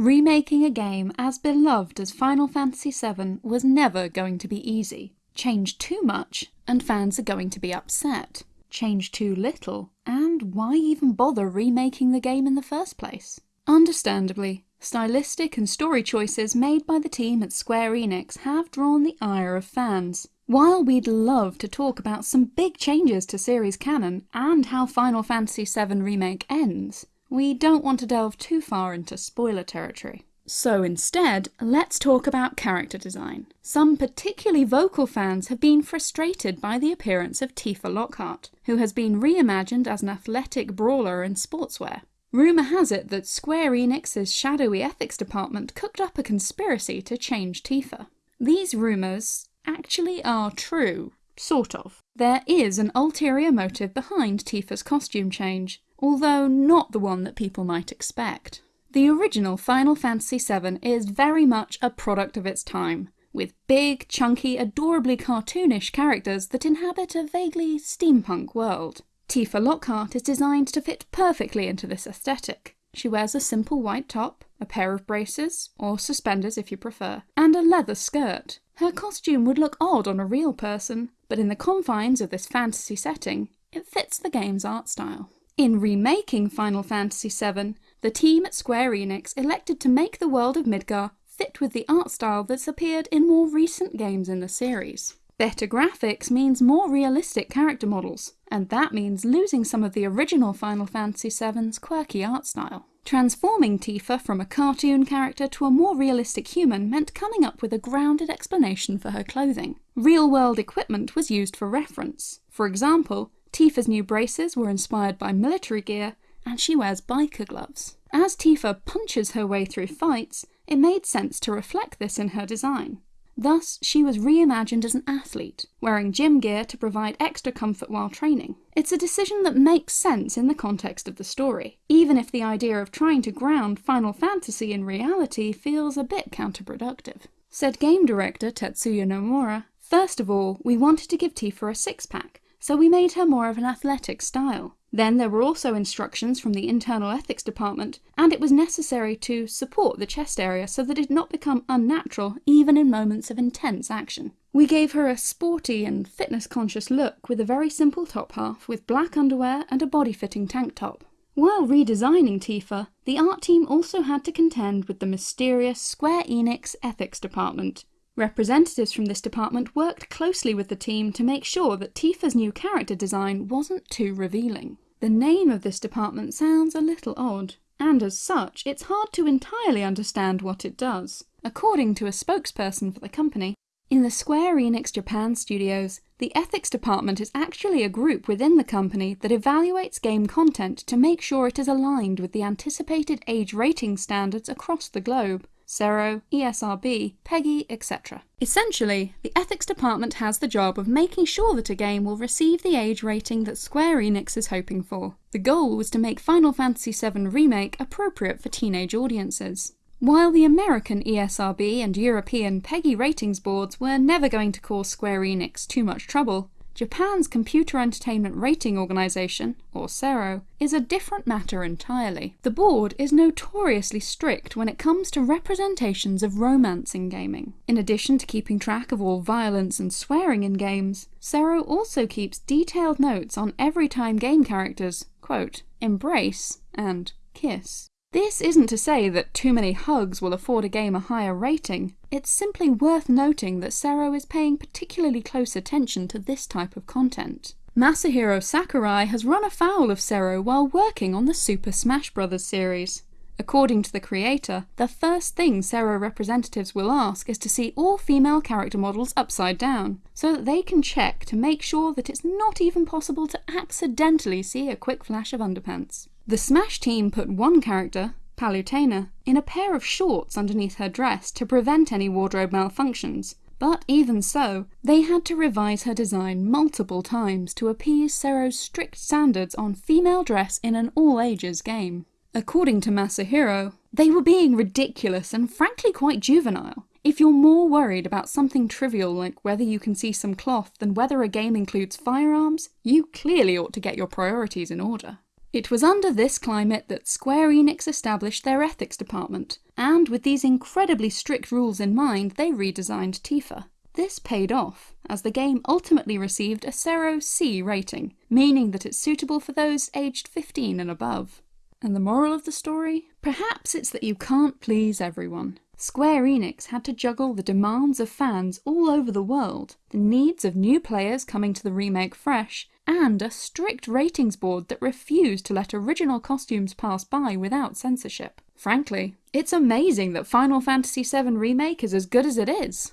Remaking a game as beloved as Final Fantasy VII was never going to be easy. Change too much, and fans are going to be upset. Change too little, and why even bother remaking the game in the first place? Understandably, stylistic and story choices made by the team at Square Enix have drawn the ire of fans. While we'd love to talk about some big changes to series canon and how Final Fantasy VII Remake ends, we don't want to delve too far into spoiler territory. So instead, let's talk about character design. Some particularly vocal fans have been frustrated by the appearance of Tifa Lockhart, who has been reimagined as an athletic brawler in sportswear. Rumour has it that Square Enix's shadowy ethics department cooked up a conspiracy to change Tifa. These rumours actually are true, sort of. There is an ulterior motive behind Tifa's costume change, although not the one that people might expect. The original Final Fantasy VII is very much a product of its time, with big, chunky, adorably cartoonish characters that inhabit a vaguely steampunk world. Tifa Lockhart is designed to fit perfectly into this aesthetic. She wears a simple white top, a pair of braces, or suspenders if you prefer, and a leather skirt. Her costume would look odd on a real person, but in the confines of this fantasy setting, it fits the game's art style. In remaking Final Fantasy VII, the team at Square Enix elected to make the world of Midgar fit with the art style that's appeared in more recent games in the series. Better graphics means more realistic character models, and that means losing some of the original Final Fantasy VII's quirky art style. Transforming Tifa from a cartoon character to a more realistic human meant coming up with a grounded explanation for her clothing. Real-world equipment was used for reference. For example, Tifa's new braces were inspired by military gear, and she wears biker gloves. As Tifa punches her way through fights, it made sense to reflect this in her design. Thus, she was reimagined as an athlete, wearing gym gear to provide extra comfort while training. It's a decision that makes sense in the context of the story, even if the idea of trying to ground Final Fantasy in reality feels a bit counterproductive. Said game director Tetsuya Nomura, First of all, we wanted to give Tifa a six-pack, so we made her more of an athletic style. Then there were also instructions from the internal ethics department, and it was necessary to support the chest area so that it did not become unnatural even in moments of intense action. We gave her a sporty and fitness conscious look with a very simple top half with black underwear and a body fitting tank top. While redesigning Tifa, the art team also had to contend with the mysterious Square Enix ethics department, Representatives from this department worked closely with the team to make sure that Tifa's new character design wasn't too revealing. The name of this department sounds a little odd, and as such, it's hard to entirely understand what it does. According to a spokesperson for the company, in the Square Enix Japan studios, the ethics department is actually a group within the company that evaluates game content to make sure it is aligned with the anticipated age rating standards across the globe. CERO, ESRB, PEGI, etc. Essentially, the ethics department has the job of making sure that a game will receive the age rating that Square Enix is hoping for. The goal was to make Final Fantasy VII Remake appropriate for teenage audiences. While the American ESRB and European PEGI ratings boards were never going to cause Square Enix too much trouble, Japan's Computer Entertainment Rating Organisation, or CERO, is a different matter entirely. The board is notoriously strict when it comes to representations of romance in gaming. In addition to keeping track of all violence and swearing in games, CERO also keeps detailed notes on every time game characters, quote, embrace and kiss. This isn't to say that too many hugs will afford a game a higher rating, it's simply worth noting that CERO is paying particularly close attention to this type of content. Masahiro Sakurai has run afoul of CERO while working on the Super Smash Bros. series. According to the creator, the first thing CERO representatives will ask is to see all female character models upside down, so that they can check to make sure that it's not even possible to accidentally see a quick flash of underpants. The Smash team put one character, Palutena, in a pair of shorts underneath her dress to prevent any wardrobe malfunctions, but even so, they had to revise her design multiple times to appease CERO's strict standards on female dress in an all-ages game. According to Masahiro, they were being ridiculous and frankly quite juvenile. If you're more worried about something trivial like whether you can see some cloth than whether a game includes firearms, you clearly ought to get your priorities in order. It was under this climate that Square Enix established their ethics department, and with these incredibly strict rules in mind, they redesigned Tifa. This paid off, as the game ultimately received a CERO C rating, meaning that it's suitable for those aged 15 and above. And the moral of the story? Perhaps it's that you can't please everyone. Square Enix had to juggle the demands of fans all over the world, the needs of new players coming to the remake fresh, and a strict ratings board that refused to let original costumes pass by without censorship. Frankly, it's amazing that Final Fantasy VII Remake is as good as it is.